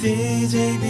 djbcjp